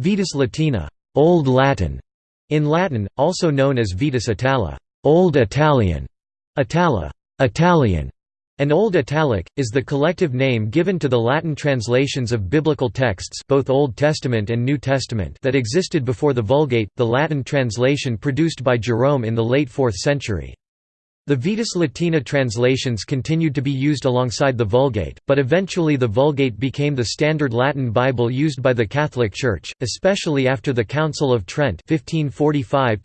Vetus Latina Old Latin", in Latin, also known as Vetus Itala Old Italian", Itala Italian", and Old Italic, is the collective name given to the Latin translations of biblical texts both Old Testament and New Testament that existed before the Vulgate, the Latin translation produced by Jerome in the late 4th century. The Vetus Latina translations continued to be used alongside the Vulgate, but eventually the Vulgate became the standard Latin Bible used by the Catholic Church, especially after the Council of Trent 1545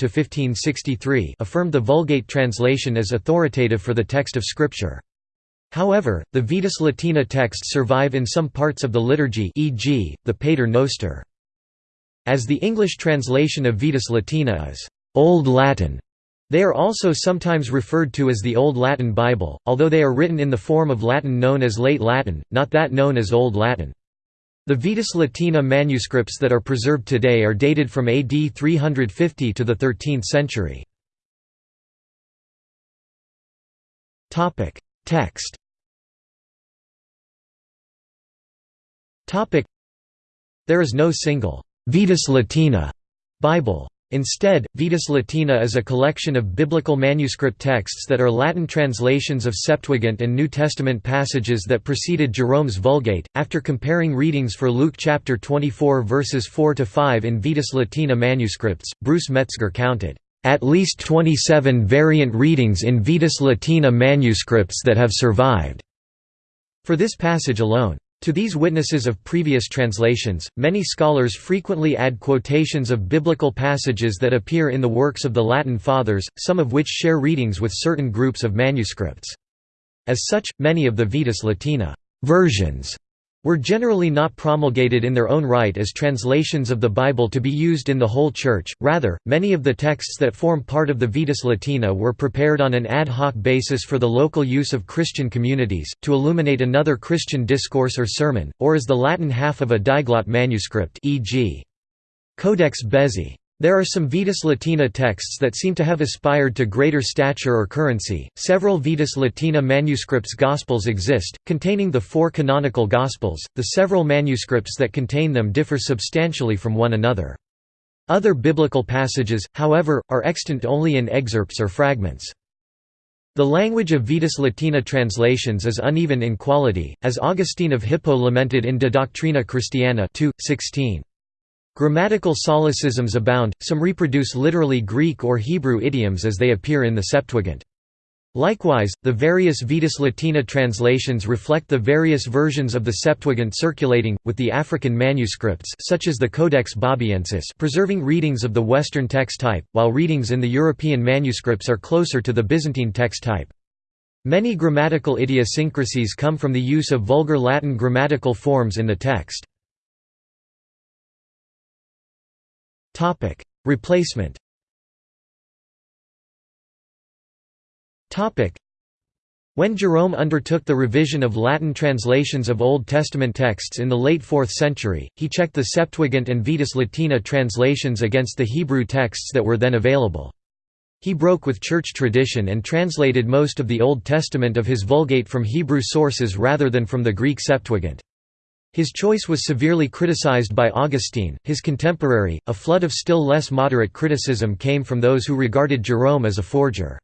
affirmed the Vulgate translation as authoritative for the text of Scripture. However, the Vetus Latina texts survive in some parts of the liturgy e.g., the Pater Noster. As the English translation of Vetus Latina is «Old Latin», they are also sometimes referred to as the Old Latin Bible, although they are written in the form of Latin known as Late Latin, not that known as Old Latin. The Vetus Latina manuscripts that are preserved today are dated from AD 350 to the 13th century. Text There is no single «Vetus Latina» Bible. Instead, Vetus Latina is a collection of biblical manuscript texts that are Latin translations of Septuagint and New Testament passages that preceded Jerome's Vulgate. After comparing readings for Luke chapter 24 verses 4 to 5 in Vetus Latina manuscripts, Bruce Metzger counted at least 27 variant readings in Vetus Latina manuscripts that have survived for this passage alone. To these witnesses of previous translations, many scholars frequently add quotations of biblical passages that appear in the works of the Latin Fathers, some of which share readings with certain groups of manuscripts. As such, many of the Vetus Latina versions were generally not promulgated in their own right as translations of the Bible to be used in the whole Church, rather, many of the texts that form part of the Vetus Latina were prepared on an ad hoc basis for the local use of Christian communities, to illuminate another Christian discourse or sermon, or as the Latin half of a diglot manuscript e.g. Codex Bezae. There are some Vetus Latina texts that seem to have aspired to greater stature or currency. Several Vetus Latina manuscripts Gospels exist, containing the four canonical Gospels. The several manuscripts that contain them differ substantially from one another. Other biblical passages, however, are extant only in excerpts or fragments. The language of Vetus Latina translations is uneven in quality, as Augustine of Hippo lamented in De Doctrina Christiana 2, 16. Grammatical solecisms abound, some reproduce literally Greek or Hebrew idioms as they appear in the Septuagint. Likewise, the various Vetus Latina translations reflect the various versions of the Septuagint circulating, with the African manuscripts such as the Codex Bobiensis preserving readings of the Western text type, while readings in the European manuscripts are closer to the Byzantine text type. Many grammatical idiosyncrasies come from the use of Vulgar Latin grammatical forms in the text. Replacement. When Jerome undertook the revision of Latin translations of Old Testament texts in the late 4th century, he checked the Septuagint and Vetus Latina translations against the Hebrew texts that were then available. He broke with church tradition and translated most of the Old Testament of his Vulgate from Hebrew sources rather than from the Greek Septuagint. His choice was severely criticized by Augustine, his contemporary. A flood of still less moderate criticism came from those who regarded Jerome as a forger.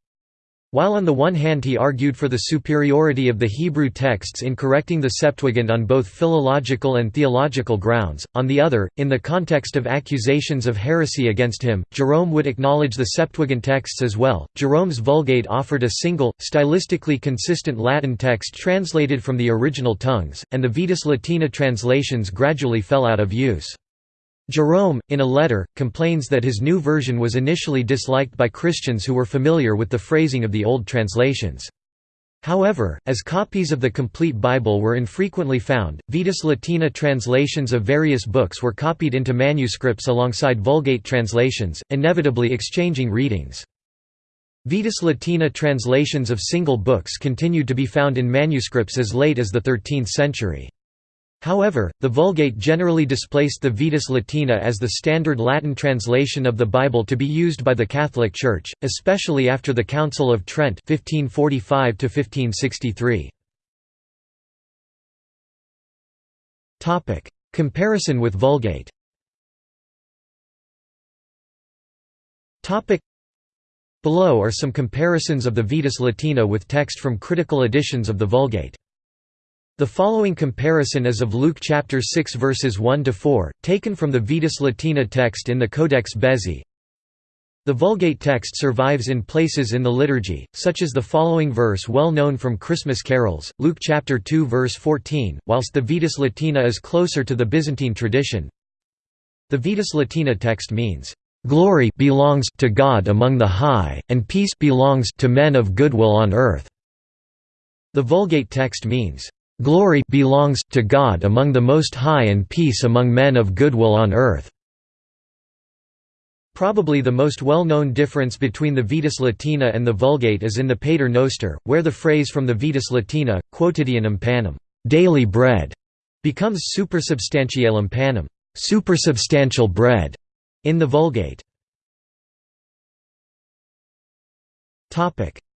While on the one hand he argued for the superiority of the Hebrew texts in correcting the Septuagint on both philological and theological grounds, on the other, in the context of accusations of heresy against him, Jerome would acknowledge the Septuagint texts as well. Jerome's Vulgate offered a single, stylistically consistent Latin text translated from the original tongues, and the Vetus Latina translations gradually fell out of use. Jerome, in a letter, complains that his new version was initially disliked by Christians who were familiar with the phrasing of the old translations. However, as copies of the complete Bible were infrequently found, Vetus Latina translations of various books were copied into manuscripts alongside Vulgate translations, inevitably exchanging readings. Vetus Latina translations of single books continued to be found in manuscripts as late as the 13th century. However, the Vulgate generally displaced the Vetus Latina as the standard Latin translation of the Bible to be used by the Catholic Church, especially after the Council of Trent 1545 1563. Topic: Comparison with Vulgate. Topic: Below are some comparisons of the Vetus Latina with text from critical editions of the Vulgate. The following comparison is of Luke chapter 6 verses 1 to 4, taken from the Vetus Latina text in the Codex Bezae. The Vulgate text survives in places in the liturgy, such as the following verse well known from Christmas carols, Luke chapter 2 verse 14, whilst the Vetus Latina is closer to the Byzantine tradition. The Vetus Latina text means, "...glory belongs to God among the high, and peace belongs to men of goodwill on earth." The Vulgate text means, "...glory belongs to God among the Most High and peace among men of goodwill on earth." Probably the most well-known difference between the Vetus Latina and the Vulgate is in the Pater Noster, where the phrase from the Vetus Latina, quotidianum panem daily bread", becomes supersubstantialem panem supersubstantial bread", in the Vulgate.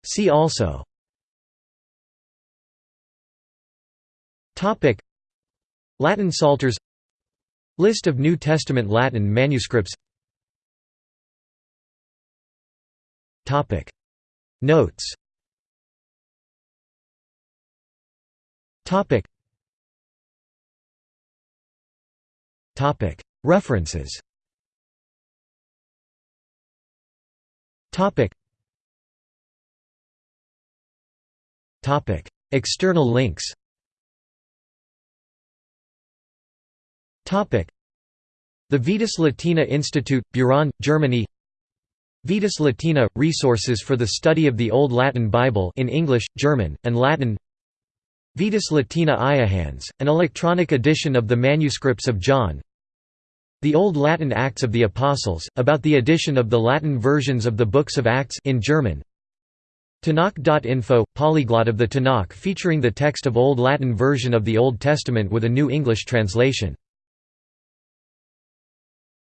See also Latin Psalters. List of New Testament Latin manuscripts. Topic. Notes. Topic. Topic. References. Topic. Topic. External links The Vetus Latina Institute, Beuron, Germany. Vetus Latina – Resources for the study of the Old Latin Bible in English, German, and Latin. Vetus Latina Iohannes, an electronic edition of the manuscripts of John. The Old Latin Acts of the Apostles, about the edition of the Latin versions of the Books of Acts in German. Tanakh.info – Polyglot of the Tanakh featuring the text of Old Latin version of the Old Testament with a new English translation